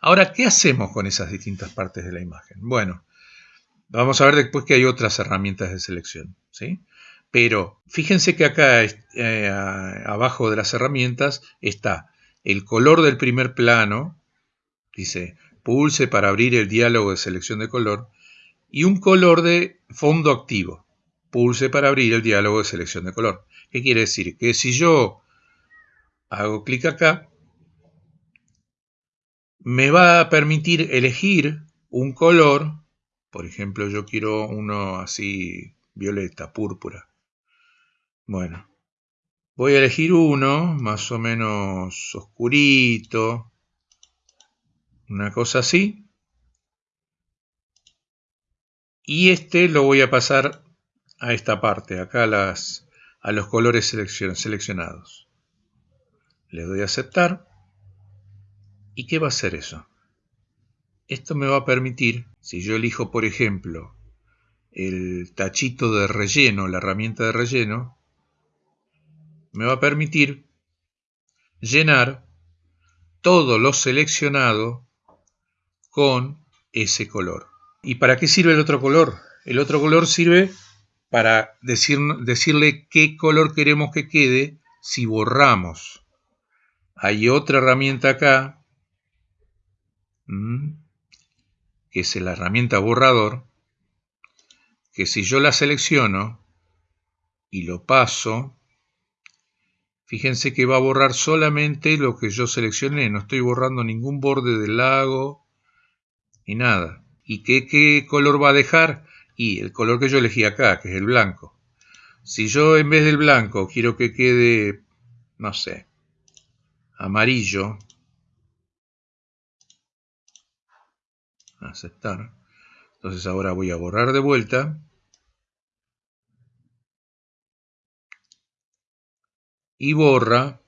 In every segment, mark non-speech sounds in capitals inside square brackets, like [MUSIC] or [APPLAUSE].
Ahora, ¿qué hacemos con esas distintas partes de la imagen? Bueno, vamos a ver después que hay otras herramientas de selección, ¿sí? Pero fíjense que acá eh, abajo de las herramientas está el color del primer plano, dice pulse para abrir el diálogo de selección de color, y un color de fondo activo, pulse para abrir el diálogo de selección de color. ¿Qué quiere decir? Que si yo hago clic acá, me va a permitir elegir un color, por ejemplo yo quiero uno así violeta, púrpura. Bueno, voy a elegir uno más o menos oscurito, una cosa así. Y este lo voy a pasar a esta parte, acá a, a los colores seleccionados. Le doy a aceptar. ¿Y qué va a hacer eso? Esto me va a permitir, si yo elijo por ejemplo el tachito de relleno, la herramienta de relleno, me va a permitir llenar todo lo seleccionado con ese color. ¿Y para qué sirve el otro color? El otro color sirve para decir, decirle qué color queremos que quede si borramos. Hay otra herramienta acá, que es la herramienta borrador, que si yo la selecciono y lo paso, Fíjense que va a borrar solamente lo que yo seleccioné, no estoy borrando ningún borde del lago ni nada. ¿Y qué, qué color va a dejar? Y el color que yo elegí acá, que es el blanco. Si yo en vez del blanco quiero que quede, no sé, amarillo, aceptar. Entonces ahora voy a borrar de vuelta y borra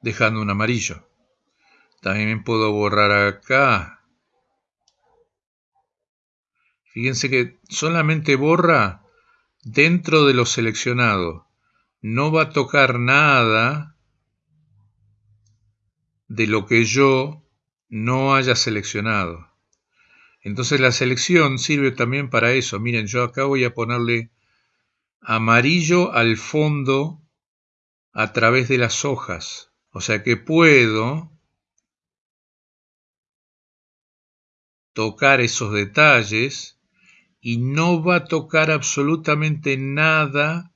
dejando un amarillo. También puedo borrar acá. Fíjense que solamente borra dentro de lo seleccionado. No va a tocar nada de lo que yo no haya seleccionado. Entonces la selección sirve también para eso. Miren, yo acá voy a ponerle amarillo al fondo a través de las hojas. O sea que puedo tocar esos detalles y no va a tocar absolutamente nada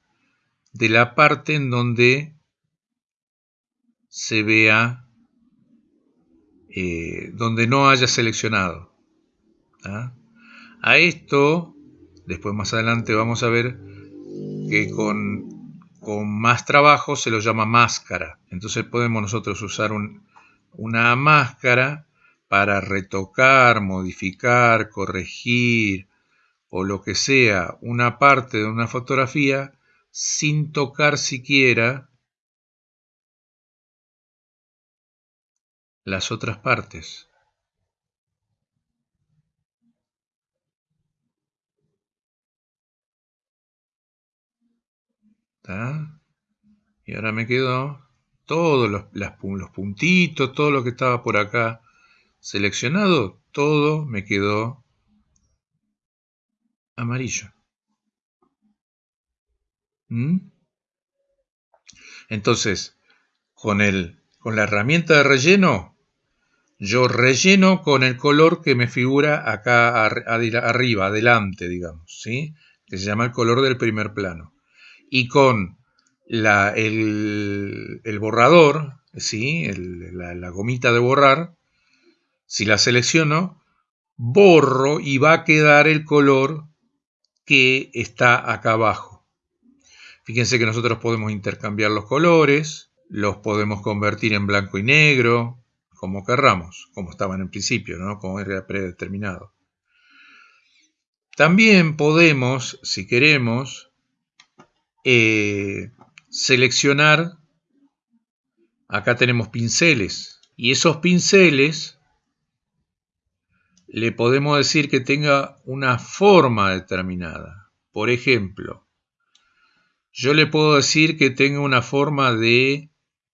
de la parte en donde se vea, eh, donde no haya seleccionado. ¿ah? A esto, después más adelante vamos a ver que con con más trabajo se lo llama máscara. Entonces podemos nosotros usar una máscara para retocar, modificar, corregir o lo que sea una parte de una fotografía sin tocar siquiera las otras partes. Y ahora me quedó todos los, los puntitos, todo lo que estaba por acá seleccionado, todo me quedó amarillo. ¿Mm? Entonces, con, el, con la herramienta de relleno, yo relleno con el color que me figura acá arriba, adelante, digamos, ¿sí? que se llama el color del primer plano y con el, borrador, ¿sí? la, gomita de borrar, si la selecciono, borro y va a quedar el color que está acá abajo. Fíjense que nosotros podemos intercambiar los colores, los podemos convertir en blanco y negro, como querramos, como estaban en principio, ¿no? como era predeterminado. También podemos, si queremos, eh, seleccionar, acá tenemos pinceles, y esos pinceles le podemos decir que tenga una forma determinada. Por ejemplo, yo le puedo decir que tenga una forma de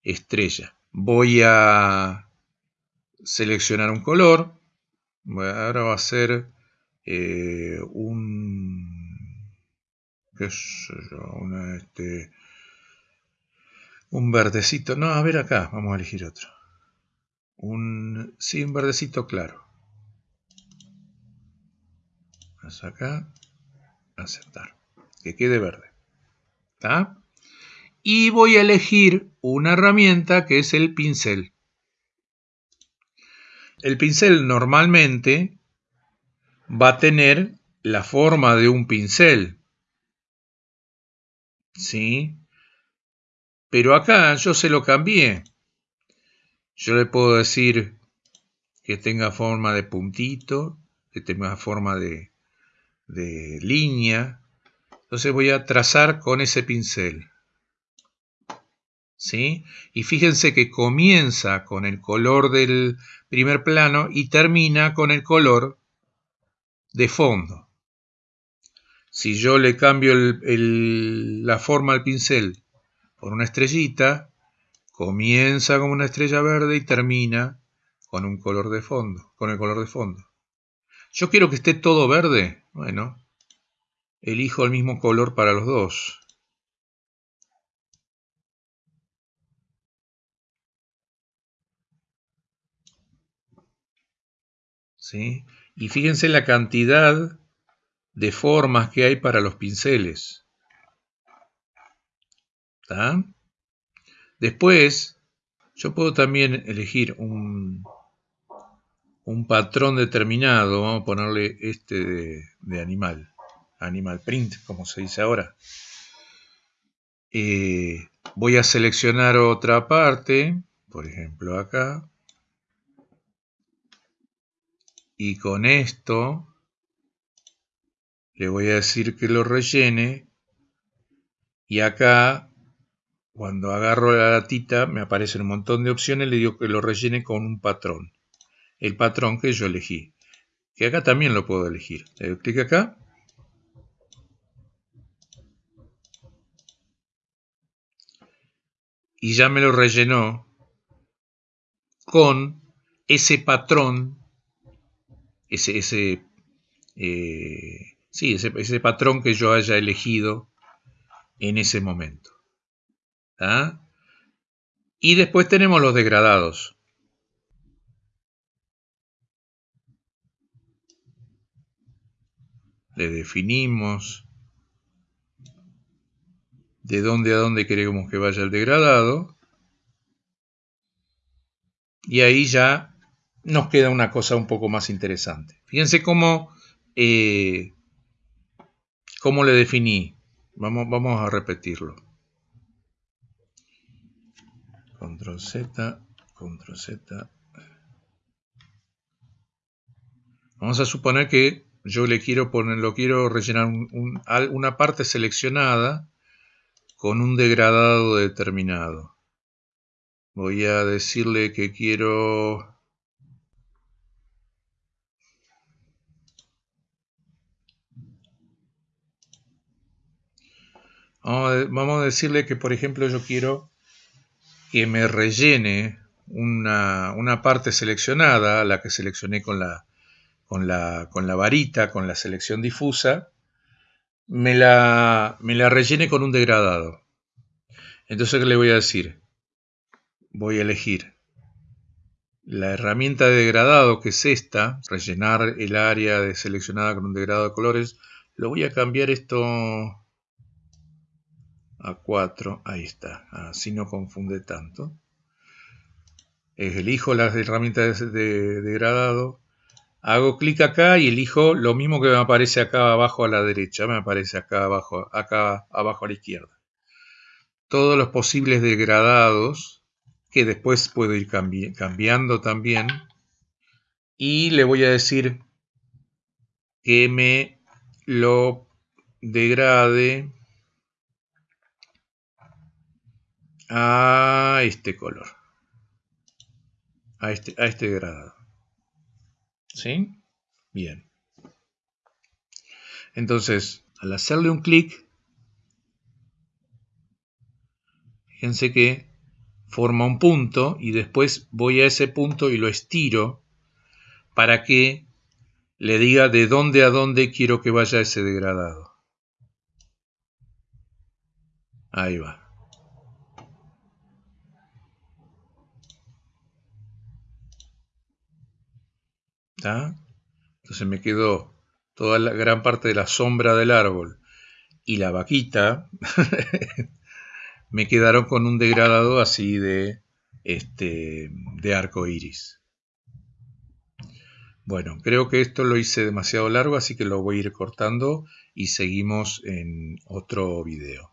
estrella. Voy a seleccionar un color. Ahora va a ser eh, un, qué sé yo, una, este, un verdecito. No, a ver acá, vamos a elegir otro. Un, sí, un verdecito claro. Vamos acá, aceptar, que quede verde. ¿Está? Y voy a elegir una herramienta que es el pincel. El pincel normalmente va a tener la forma de un pincel. ¿Sí? Pero acá yo se lo cambié. Yo le puedo decir que tenga forma de puntito, que tenga forma de, de línea. Entonces voy a trazar con ese pincel. ¿Sí? Y fíjense que comienza con el color del primer plano y termina con el color de fondo. Si yo le cambio la forma al pincel por una estrellita, comienza con una estrella verde y termina con un color de fondo, con el color de fondo. Yo quiero que esté todo verde, bueno, elijo el mismo color para los dos. ¿Sí? Y fíjense la cantidad de formas que hay para los pinceles. Después, yo puedo también elegir un, un patrón determinado. Vamos a ponerle este de, animal. Animal print, como se dice ahora. Eh, voy a seleccionar otra parte. Por ejemplo, acá y con esto le voy a decir que lo rellene. Y acá cuando agarro la latita me aparecen un montón de opciones le digo que lo rellene con un patrón. El patrón que yo elegí que acá también lo puedo elegir. Le doy clic acá. Y ya me lo rellenó con ese patrón ese, ese, eh, sí, ese, patrón que yo haya elegido en ese momento. ¿Ah? Y después tenemos los degradados. Le definimos de dónde a dónde queremos que vaya el degradado. Y ahí ya nos queda una cosa un poco más interesante. Fíjense cómo, eh, cómo le definí. Vamos, vamos a repetirlo. Control Z, Control Z. Vamos a suponer que yo le quiero poner, lo quiero rellenar una parte seleccionada con un degradado determinado. Voy a decirle que quiero Vamos a decirle que, por ejemplo, yo quiero que me rellene una, parte seleccionada, la que seleccioné con la, con, la, con la varita, con la selección difusa, me la, me la rellene con un degradado. Entonces, ¿qué le voy a decir? Voy a elegir la herramienta de degradado, que es esta, rellenar el área de seleccionada con un degradado de colores. Lo voy a cambiar esto a 4, ahí está, así no confunde tanto. Elijo las herramientas de degradado, hago clic acá y elijo lo mismo que me aparece acá abajo a la derecha, me aparece acá abajo, acá abajo a la izquierda. Todos los posibles degradados, que después puedo ir cambiando también, y le voy a decir que me lo degrade a este color, a este, a este degradado. ¿Sí? Bien. Entonces, al hacerle un clic, fíjense que forma un punto y después voy a ese punto y lo estiro para que le diga de dónde a dónde quiero que vaya ese degradado. Ahí va. Entonces me quedó toda la gran parte de la sombra del árbol y la vaquita [LAUGHS] me quedaron con un degradado así de este de arco iris. Bueno, creo que esto lo hice demasiado largo, así que lo voy a ir cortando y seguimos en otro video.